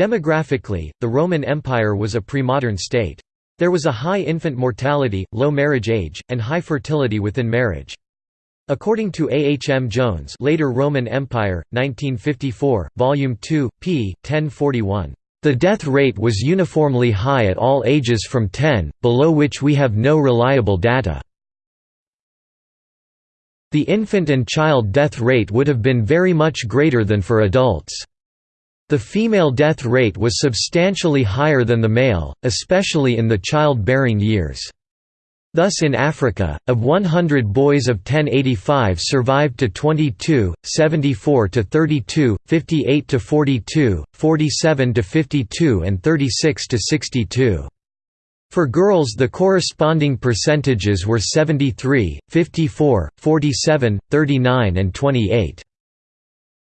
Demographically, the Roman Empire was a pre-modern state. There was a high infant mortality, low marriage age, and high fertility within marriage. According to A. H. M. Jones Later Roman Empire, 1954, Volume 2, p. 1041, "...the death rate was uniformly high at all ages from 10, below which we have no reliable data. The infant and child death rate would have been very much greater than for adults." The female death rate was substantially higher than the male, especially in the child-bearing years. Thus in Africa, of 100 boys of 1085 survived to 22, 74 to 32, 58 to 42, 47 to 52 and 36 to 62. For girls the corresponding percentages were 73, 54, 47, 39 and 28.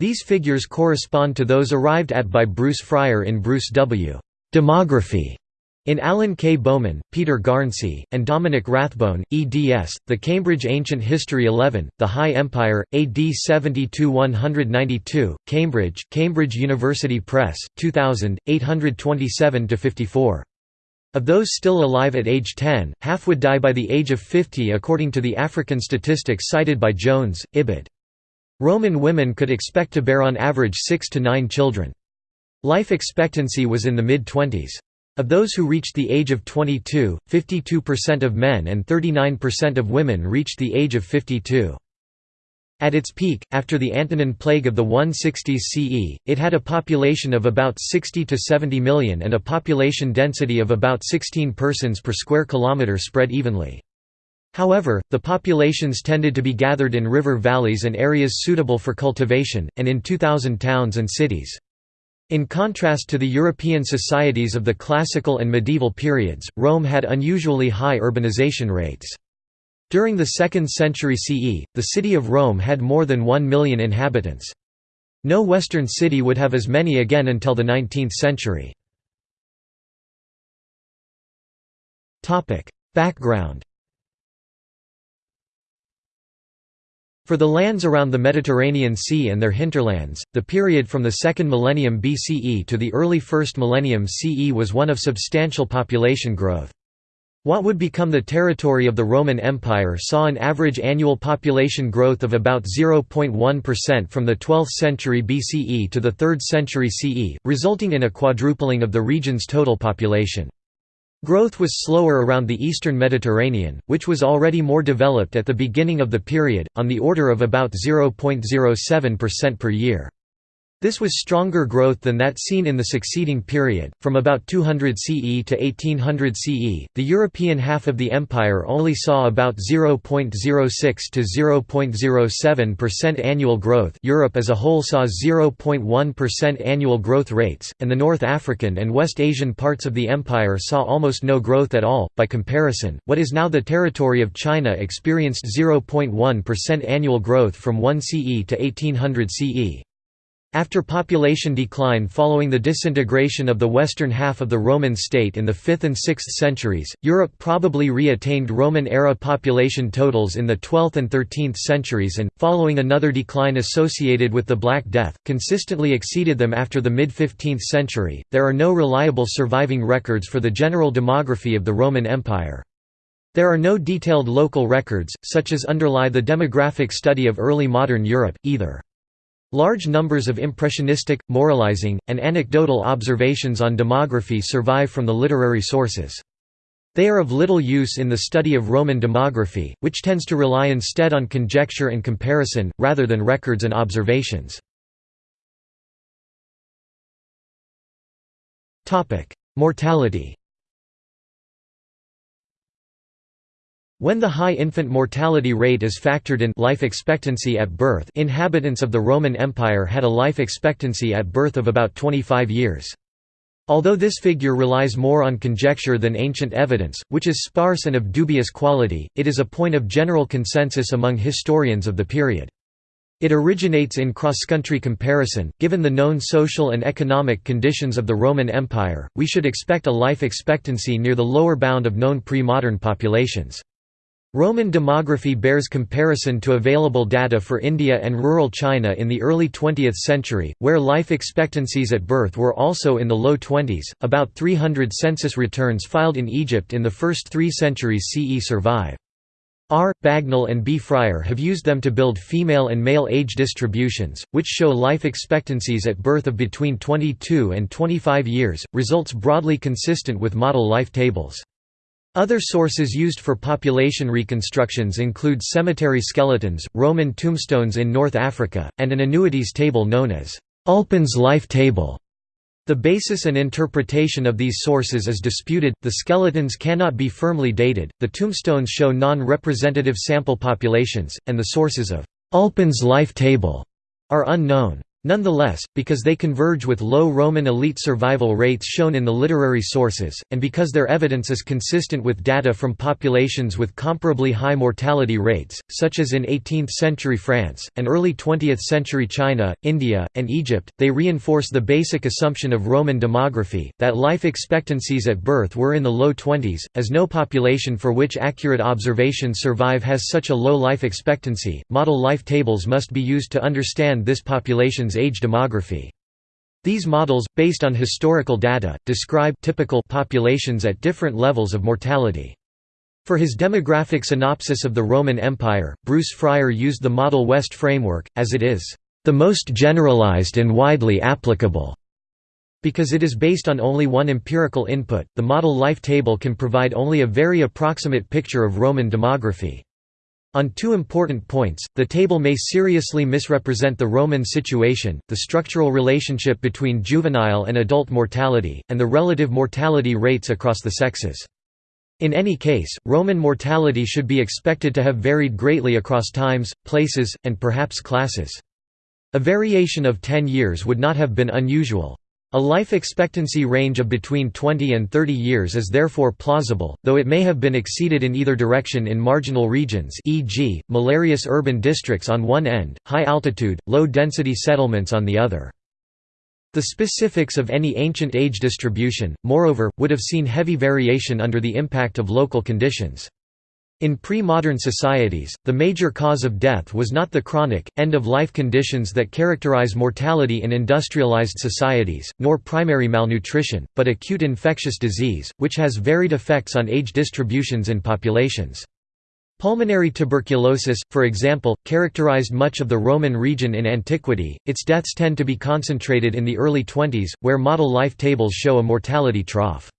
These figures correspond to those arrived at by Bruce Frier in Bruce W. Demography in Alan K. Bowman, Peter Garnsey, and Dominic Rathbone, eds. The Cambridge Ancient History 11, The High Empire, AD 70–192, Cambridge, Cambridge University Press, 2000, 827–54. Of those still alive at age 10, half would die by the age of 50 according to the African statistics cited by Jones, Ibid. Roman women could expect to bear on average six to nine children. Life expectancy was in the mid-twenties. Of those who reached the age of 22, 52% of men and 39% of women reached the age of 52. At its peak, after the Antonine Plague of the 160s CE, it had a population of about 60 to 70 million and a population density of about 16 persons per square kilometre spread evenly. However, the populations tended to be gathered in river valleys and areas suitable for cultivation, and in 2,000 towns and cities. In contrast to the European societies of the classical and medieval periods, Rome had unusually high urbanization rates. During the 2nd century CE, the city of Rome had more than 1 million inhabitants. No Western city would have as many again until the 19th century. Background For the lands around the Mediterranean Sea and their hinterlands, the period from the 2nd millennium BCE to the early 1st millennium CE was one of substantial population growth. What would become the territory of the Roman Empire saw an average annual population growth of about 0.1% from the 12th century BCE to the 3rd century CE, resulting in a quadrupling of the region's total population. Growth was slower around the eastern Mediterranean, which was already more developed at the beginning of the period, on the order of about 0.07% per year. This was stronger growth than that seen in the succeeding period. From about 200 CE to 1800 CE, the European half of the empire only saw about 0.06 to 0.07% annual growth. Europe as a whole saw 0.1% annual growth rates, and the North African and West Asian parts of the empire saw almost no growth at all. By comparison, what is now the territory of China experienced 0.1% annual growth from 1 CE to 1800 CE. After population decline following the disintegration of the western half of the Roman state in the 5th and 6th centuries, Europe probably re-attained Roman-era population totals in the 12th and 13th centuries and, following another decline associated with the Black Death, consistently exceeded them after the mid-15th century. There are no reliable surviving records for the general demography of the Roman Empire. There are no detailed local records, such as underlie the demographic study of early modern Europe, either. Large numbers of impressionistic, moralizing, and anecdotal observations on demography survive from the literary sources. They are of little use in the study of Roman demography, which tends to rely instead on conjecture and comparison, rather than records and observations. Mortality When the high infant mortality rate is factored in life expectancy at birth inhabitants of the Roman Empire had a life expectancy at birth of about 25 years. Although this figure relies more on conjecture than ancient evidence, which is sparse and of dubious quality, it is a point of general consensus among historians of the period. It originates in cross-country comparison. Given the known social and economic conditions of the Roman Empire, we should expect a life expectancy near the lower bound of known pre-modern populations. Roman demography bears comparison to available data for India and rural China in the early 20th century, where life expectancies at birth were also in the low 20s. About 300 census returns filed in Egypt in the first three centuries CE survive. R. Bagnall and B. Frier have used them to build female and male age distributions, which show life expectancies at birth of between 22 and 25 years, results broadly consistent with model life tables. Other sources used for population reconstructions include cemetery skeletons, Roman tombstones in North Africa, and an annuities table known as Ulpian's Life Table. The basis and interpretation of these sources is disputed, the skeletons cannot be firmly dated, the tombstones show non-representative sample populations, and the sources of Ulpian's Life Table are unknown. Nonetheless, because they converge with low Roman elite survival rates shown in the literary sources, and because their evidence is consistent with data from populations with comparably high mortality rates, such as in 18th-century France, and early 20th-century China, India, and Egypt, they reinforce the basic assumption of Roman demography, that life expectancies at birth were in the low 20s, as no population for which accurate observations survive has such a low life expectancy. Model life tables must be used to understand this population's age demography. These models, based on historical data, describe typical populations at different levels of mortality. For his demographic synopsis of the Roman Empire, Bruce Frier used the Model West framework, as it is, "...the most generalized and widely applicable." Because it is based on only one empirical input, the model life table can provide only a very approximate picture of Roman demography. On two important points, the table may seriously misrepresent the Roman situation, the structural relationship between juvenile and adult mortality, and the relative mortality rates across the sexes. In any case, Roman mortality should be expected to have varied greatly across times, places, and perhaps classes. A variation of 10 years would not have been unusual. A life expectancy range of between 20 and 30 years is therefore plausible, though it may have been exceeded in either direction in marginal regions e.g., malarious urban districts on one end, high-altitude, low-density settlements on the other. The specifics of any ancient age distribution, moreover, would have seen heavy variation under the impact of local conditions. In pre-modern societies, the major cause of death was not the chronic, end-of-life conditions that characterize mortality in industrialized societies, nor primary malnutrition, but acute infectious disease, which has varied effects on age distributions in populations. Pulmonary tuberculosis, for example, characterized much of the Roman region in antiquity, its deaths tend to be concentrated in the early 20s, where model life tables show a mortality trough.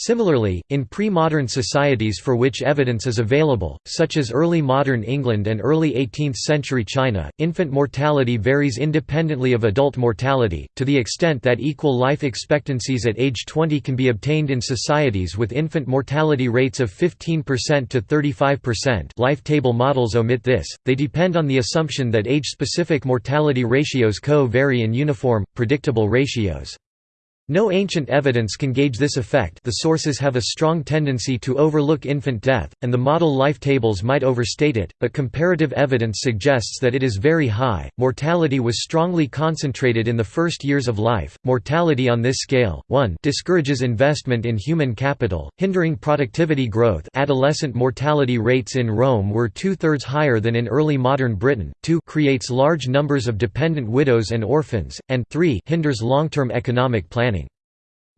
Similarly, in pre-modern societies for which evidence is available, such as early modern England and early 18th-century China, infant mortality varies independently of adult mortality, to the extent that equal life expectancies at age 20 can be obtained in societies with infant mortality rates of 15% to 35% life table models omit this, they depend on the assumption that age-specific mortality ratios co-vary in uniform, predictable ratios. No ancient evidence can gauge this effect the sources have a strong tendency to overlook infant death, and the model life tables might overstate it, but comparative evidence suggests that it is very high. Mortality was strongly concentrated in the first years of life. Mortality on this scale, 1 discourages investment in human capital, hindering productivity growth adolescent mortality rates in Rome were two-thirds higher than in early modern Britain, 2 creates large numbers of dependent widows and orphans, and 3 hinders long-term economic planning.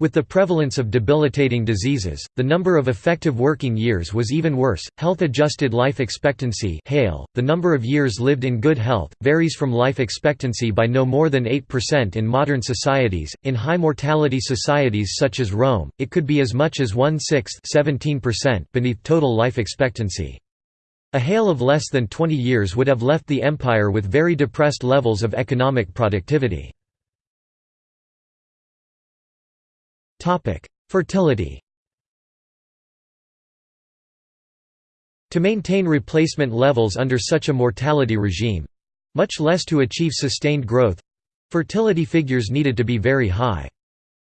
With the prevalence of debilitating diseases, the number of effective working years was even worse. Health adjusted life expectancy, HALE, the number of years lived in good health, varies from life expectancy by no more than 8% in modern societies. In high mortality societies such as Rome, it could be as much as one sixth beneath total life expectancy. A HALE of less than 20 years would have left the empire with very depressed levels of economic productivity. Topic: Fertility. To maintain replacement levels under such a mortality regime, much less to achieve sustained growth, fertility figures needed to be very high.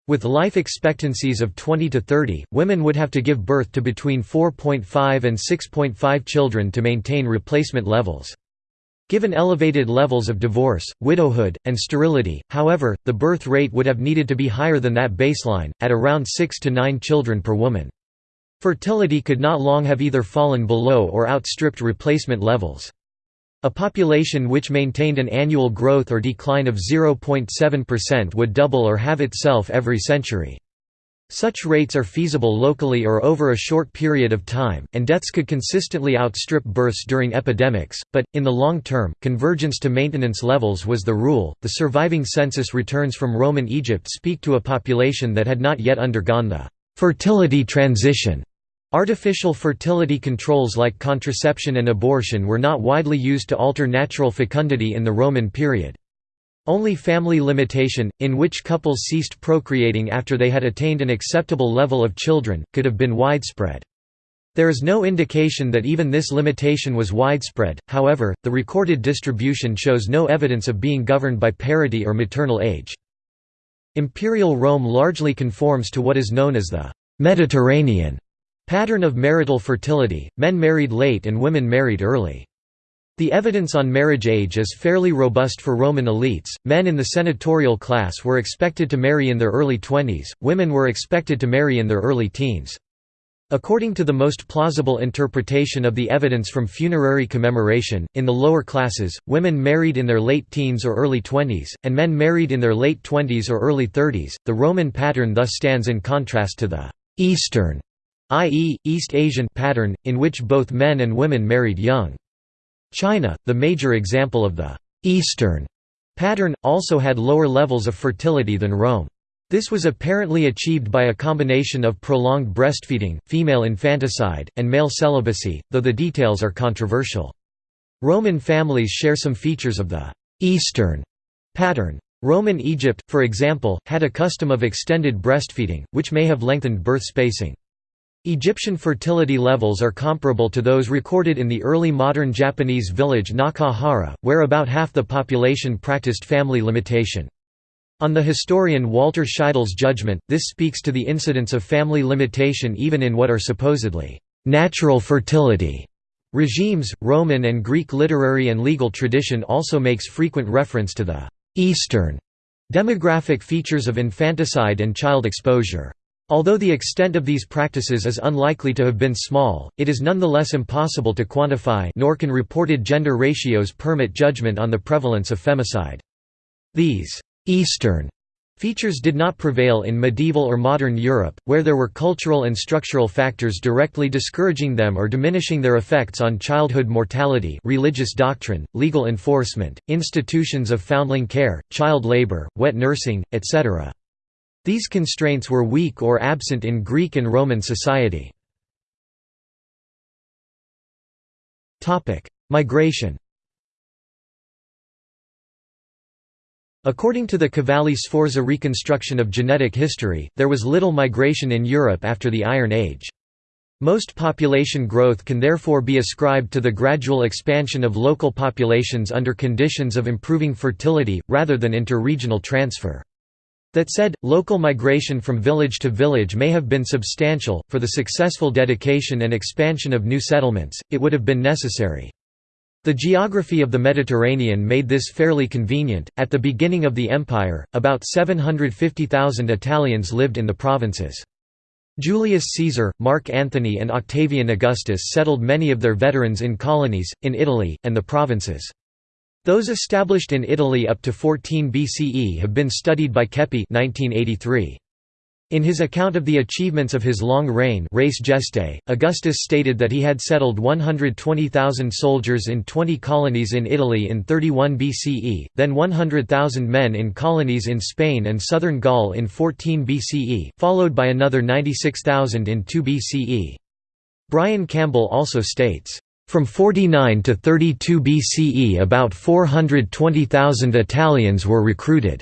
With life expectancies of 20 to 30, women would have to give birth to between 4.5 and 6.5 children to maintain replacement levels. Given elevated levels of divorce, widowhood, and sterility, however, the birth rate would halve needed to be higher than that baseline, at around 6 to 9 children per woman. Fertility could not long have either fallen below or outstripped replacement levels. A population which maintained an annual growth or decline of 0.7% would double or have itself every century. Such rates are feasible locally or over a short period of time, and deaths could consistently outstrip births during epidemics, but, in the long term, convergence to maintenance levels was the rule. The surviving census returns from Roman Egypt speak to a population that had not yet undergone the fertility transition. Artificial fertility controls like contraception and abortion were not widely used to alter natural fecundity in the Roman period. Only family limitation, in which couples ceased procreating after they had attained an acceptable level of children, could have been widespread. There is no indication that even this limitation was widespread, however, the recorded distribution shows no evidence of being governed by parity or maternal age. Imperial Rome largely conforms to what is known as the «Mediterranean» pattern of marital fertility, men married late and women married early. The evidence on marriage age is fairly robust for Roman elites. Men in the senatorial class were expected to marry in their early twenties, women were expected to marry in their early teens. According to the most plausible interpretation of the evidence from funerary commemoration, in the lower classes, women married in their late teens or early twenties, and men married in their late twenties or early thirties. The Roman pattern thus stands in contrast to the Eastern, i.e., East Asian pattern, in which both men and women married young. China, the major example of the «Eastern» pattern, also had lower levels of fertility than Rome. This was apparently achieved by a combination of prolonged breastfeeding, female infanticide, and male celibacy, though the details are controversial. Roman families share some features of the «Eastern» pattern. Roman Egypt, for example, had a custom of extended breastfeeding, which may have lengthened birth spacing. Egyptian fertility levels are comparable to those recorded in the early modern Japanese village Nakahara, where about half the population practiced family limitation. On the historian Walter Scheidel's judgment, this speaks to the incidence of family limitation even in what are supposedly natural fertility regimes. Roman and Greek literary and legal tradition also makes frequent reference to the Eastern demographic features of infanticide and child exposure. Although the extent of these practices is unlikely to have been small, it is nonetheless impossible to quantify nor can reported gender ratios permit judgment on the prevalence of femicide. These «Eastern» features did not prevail in medieval or modern Europe, where there were cultural and structural factors directly discouraging them or diminishing their effects on childhood mortality religious doctrine, legal enforcement, institutions of foundling care, child labor, wet nursing, etc. These constraints were weak or absent in Greek and Roman society. Migration According to the Cavalli-Sforza reconstruction of genetic history, there was little migration in Europe after the Iron Age. Most population growth can therefore be ascribed to the gradual expansion of local populations under conditions of improving fertility, rather than inter-regional transfer. That said, local migration from village to village may have been substantial, for the successful dedication and expansion of new settlements, it would have been necessary. The geography of the Mediterranean made this fairly convenient. At the beginning of the empire, about 750,000 Italians lived in the provinces. Julius Caesar, Mark Antony, and Octavian Augustus settled many of their veterans in colonies, in Italy, and the provinces. Those established in Italy up to 14 BCE have been studied by Keppie 1983. In his account of the achievements of his long reign Res Gestae, Augustus stated that he had settled 120,000 soldiers in 20 colonies in Italy in 31 BCE, then 100,000 men in colonies in Spain and southern Gaul in 14 BCE, followed by another 96,000 in 2 BCE. Brian Campbell also states, from 49 to 32 BCE about 420,000 Italians were recruited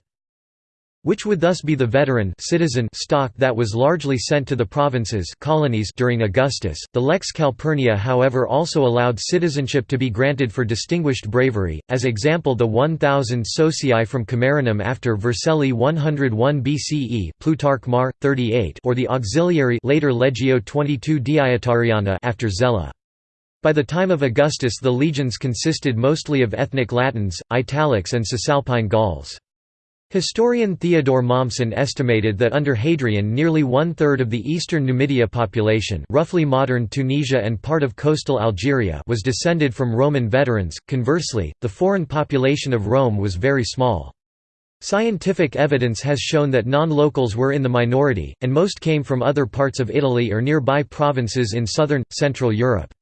which would thus be the veteran citizen stock that was largely sent to the provinces colonies during Augustus. The Lex Calpurnia however also allowed citizenship to be granted for distinguished bravery, as example the 1000 socii from Camerinum after Vercelli 101 BCE Plutarch Mar. 38 or the auxiliary later Legio 22 Deiotariana after Zela. By the time of Augustus the legions consisted mostly of ethnic Latins, Italics and Cisalpine Gauls. Historian Theodor Mommsen estimated that under Hadrian nearly one-third of the eastern Numidia population roughly modern Tunisia and part of coastal Algeria was descended from Roman veterans, conversely, the foreign population of Rome was very small. Scientific evidence has shown that non-locals were in the minority, and most came from other parts of Italy or nearby provinces in southern, central Europe.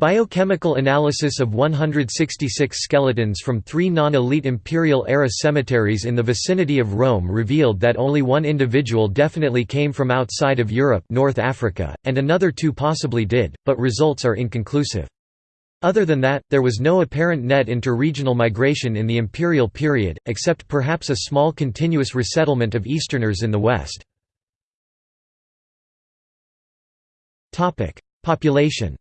Biochemical analysis of 166 skeletons from three non-elite imperial-era cemeteries in the vicinity of Rome revealed that only one individual definitely came from outside of Europe North Africa, and another two possibly did, but results are inconclusive. Other than that, there was no apparent net interregional migration in the imperial period, except perhaps a small continuous resettlement of Easterners in the west. Population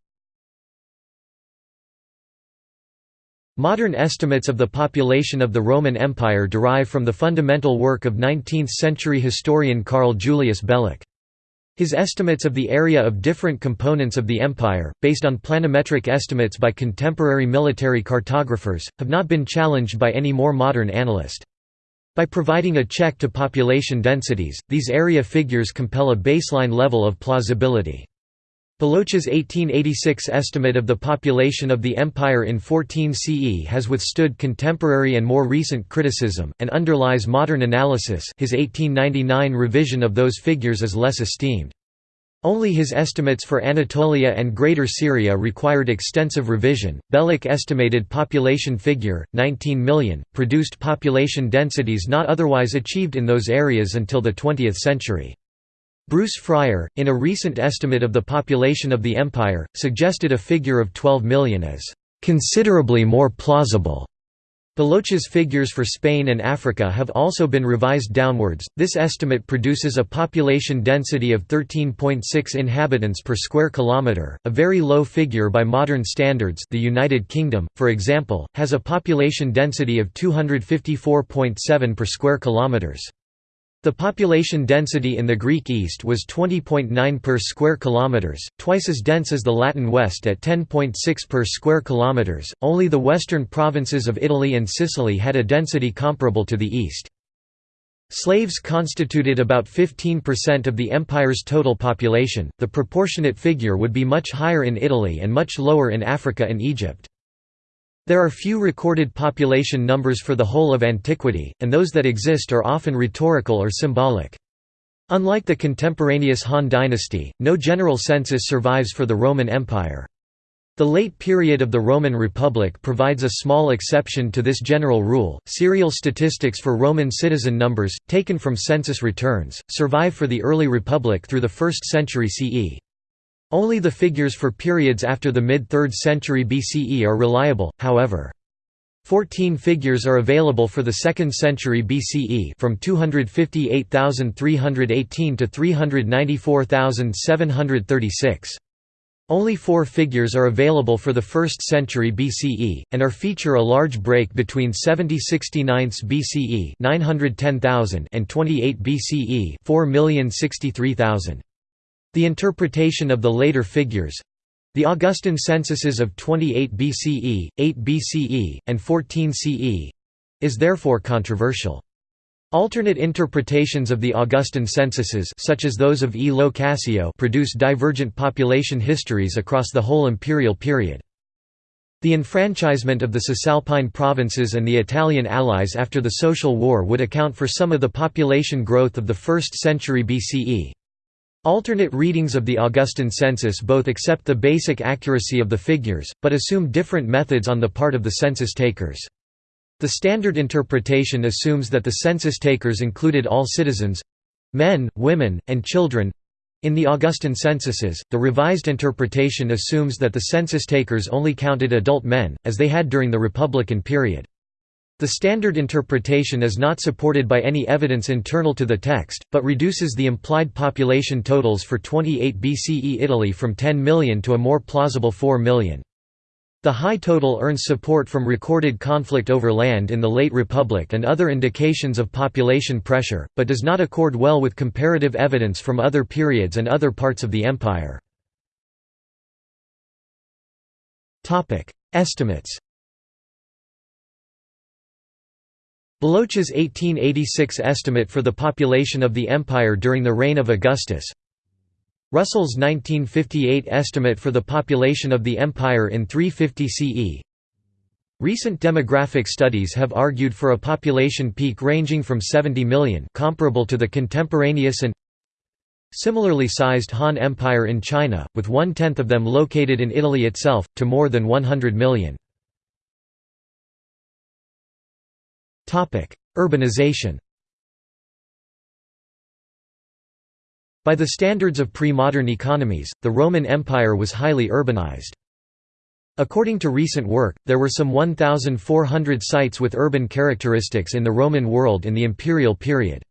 Modern estimates of the population of the Roman Empire derive from the fundamental work of 19th-century historian Karl Julius Beloch. His estimates of the area of different components of the empire, based on planimetric estimates by contemporary military cartographers, have not been challenged by any more modern analyst. By providing a check to population densities, these area figures compel a baseline level of plausibility. Beloch's 1886 estimate of the population of the empire in 14 CE has withstood contemporary and more recent criticism, and underlies modern analysis his 1899 revision of those figures is less esteemed. Only his estimates for Anatolia and Greater Syria required extensive revision. Beloch estimated population figure, 19 million, produced population densities not otherwise achieved in those areas until the 20th century. Bruce Frier, in a recent estimate of the population of the empire, suggested a figure of 12 million as considerably more plausible. Beloch's figures for Spain and Africa have also been revised downwards. This estimate produces a population density of 13.6 inhabitants per square kilometre, a very low figure by modern standards. The United Kingdom, for example, has a population density of 254.7 per square kilometres. The population density in the Greek East was 20.9 per square kilometers, twice as dense as the Latin West at 10.6 per square kilometers. Only the western provinces of Italy and Sicily had a density comparable to the East. Slaves constituted about 15% of the empire's total population. The proportionate figure would be much higher in Italy and much lower in Africa and Egypt. There are few recorded population numbers for the whole of antiquity, and those that exist are often rhetorical or symbolic. Unlike the contemporaneous Han dynasty, no general census survives for the Roman Empire. The late period of the Roman Republic provides a small exception to this general rule. Serial statistics for Roman citizen numbers, taken from census returns, survive for the early Republic through the 1st century CE. Only the figures for periods after the mid-3rd century BCE are reliable, however. Fourteen figures are available for the 2nd century BCE from 258,318 to 394,736. Only four figures are available for the 1st century BCE, and are feature a large break between 7069 BCE 910,000 and 28 BCE 4,063,000. The interpretation of the later figures—the Augustan censuses of 28 BCE, 8 BCE, and 14 CE—is therefore controversial. Alternate interpretations of the Augustan censuses such as those of E. Cassio produce divergent population histories across the whole imperial period. The enfranchisement of the Cisalpine provinces and the Italian allies after the Social War would account for some of the population growth of the 1st century BCE. Alternate readings of the Augustan census both accept the basic accuracy of the figures, but assume different methods on the part of the census takers. The standard interpretation assumes that the census takers included all citizens—men, women, and children, in the Augustan censuses, the revised interpretation assumes that the census takers only counted adult men, as they had during the Republican period. The standard interpretation is not supported by any evidence internal to the text, but reduces the implied population totals for 28 BCE Italy from 10 million to a more plausible 4 million. The high total earns support from recorded conflict over land in the late Republic and other indications of population pressure, but does not accord well with comparative evidence from other periods and other parts of the empire. Estimates Beloch's 1886 estimate for the population of the empire during the reign of Augustus Russell's 1958 estimate for the population of the empire in 350 CE Recent demographic studies have argued for a population peak ranging from 70 million comparable to the contemporaneous and similarly sized Han Empire in China, with one-tenth of them located in Italy itself, to more than 100 million. Urbanization By the standards of pre-modern economies, the Roman Empire was highly urbanized. According to recent work, there were some 1,400 sites with urban characteristics in the Roman world in the imperial period.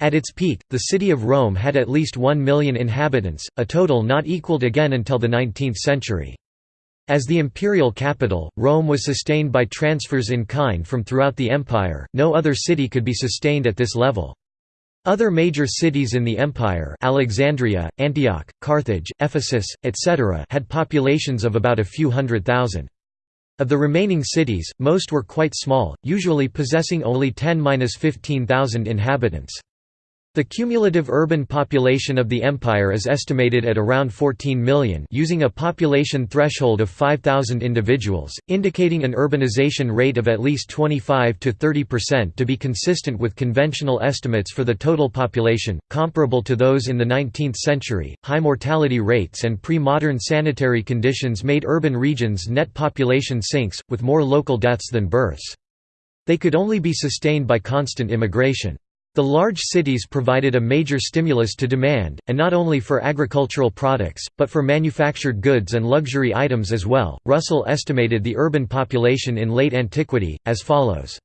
At its peak, the city of Rome had at least 1 million inhabitants, a total not equaled again until the 19th century. As the imperial capital, Rome was sustained by transfers in kind from throughout the empire, no other city could be sustained at this level. Other major cities in the empire Alexandria, Antioch, Carthage, Ephesus, etc. had populations of about a few hundred thousand. Of the remaining cities, most were quite small, usually possessing only 10–15,000 inhabitants. The cumulative urban population of the empire is estimated at around 14 million using a population threshold of 5,000 individuals, indicating an urbanization rate of at least 25 to 30% to be consistent with conventional estimates for the total population, comparable to those in the 19th century. High mortality rates and pre-modern sanitary conditions made urban regions' net population sinks, with more local deaths than births. They could only be sustained by constant immigration. The large cities provided a major stimulus to demand, and not only for agricultural products, but for manufactured goods and luxury items as well. Russell estimated the urban population in late antiquity, as follows.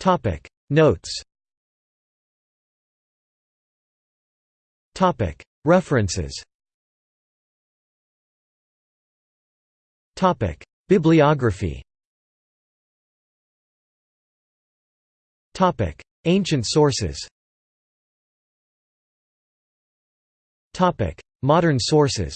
Topic. Notes. Topic. References. Topic. Bibliography Ancient sources. Modern sources